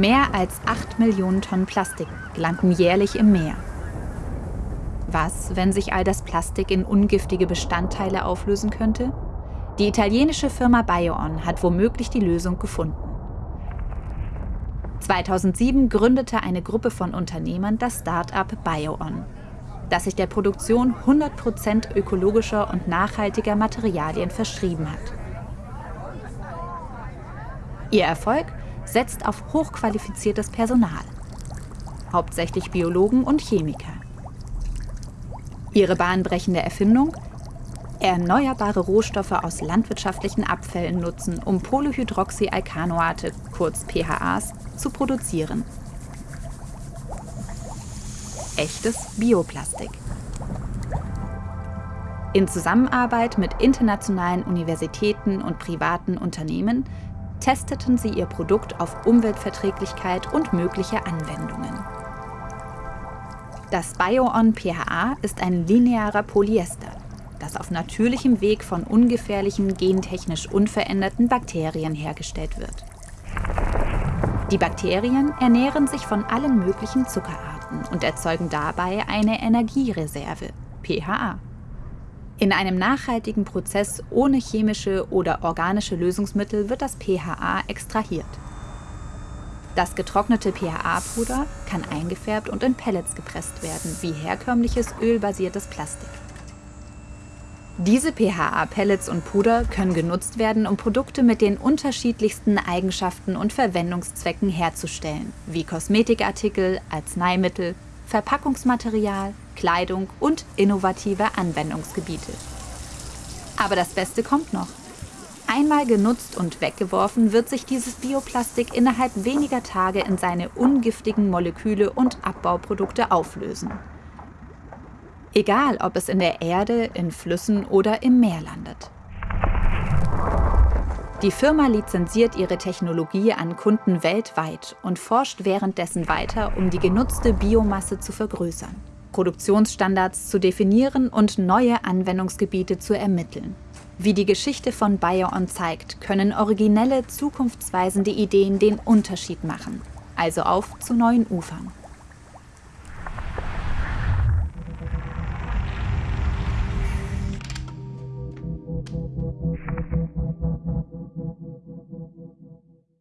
Mehr als 8 Millionen Tonnen Plastik landen jährlich im Meer. Was, wenn sich all das Plastik in ungiftige Bestandteile auflösen könnte? Die italienische Firma BioOn hat womöglich die Lösung gefunden. 2007 gründete eine Gruppe von Unternehmern das Start-up BioOn, das sich der Produktion 100% ökologischer und nachhaltiger Materialien verschrieben hat. Ihr Erfolg setzt auf hochqualifiziertes Personal, hauptsächlich Biologen und Chemiker. Ihre bahnbrechende Erfindung? Erneuerbare Rohstoffe aus landwirtschaftlichen Abfällen nutzen, um Polyhydroxyalkanoate, kurz PHAs, zu produzieren. Echtes Bioplastik. In Zusammenarbeit mit internationalen Universitäten und privaten Unternehmen testeten sie ihr Produkt auf Umweltverträglichkeit und mögliche Anwendungen. Das BioOn PHA ist ein linearer Polyester, das auf natürlichem Weg von ungefährlichen, gentechnisch unveränderten Bakterien hergestellt wird. Die Bakterien ernähren sich von allen möglichen Zuckerarten und erzeugen dabei eine Energiereserve, PHA. In einem nachhaltigen Prozess ohne chemische oder organische Lösungsmittel wird das PHA extrahiert. Das getrocknete PHA-Puder kann eingefärbt und in Pellets gepresst werden, wie herkömmliches ölbasiertes Plastik. Diese PHA-Pellets und Puder können genutzt werden, um Produkte mit den unterschiedlichsten Eigenschaften und Verwendungszwecken herzustellen, wie Kosmetikartikel, Arzneimittel, Verpackungsmaterial, Kleidung und innovative Anwendungsgebiete. Aber das Beste kommt noch. Einmal genutzt und weggeworfen, wird sich dieses Bioplastik innerhalb weniger Tage in seine ungiftigen Moleküle und Abbauprodukte auflösen. Egal, ob es in der Erde, in Flüssen oder im Meer landet. Die Firma lizenziert ihre Technologie an Kunden weltweit und forscht währenddessen weiter, um die genutzte Biomasse zu vergrößern, Produktionsstandards zu definieren und neue Anwendungsgebiete zu ermitteln. Wie die Geschichte von BioOn zeigt, können originelle, zukunftsweisende Ideen den Unterschied machen. Also auf zu neuen Ufern.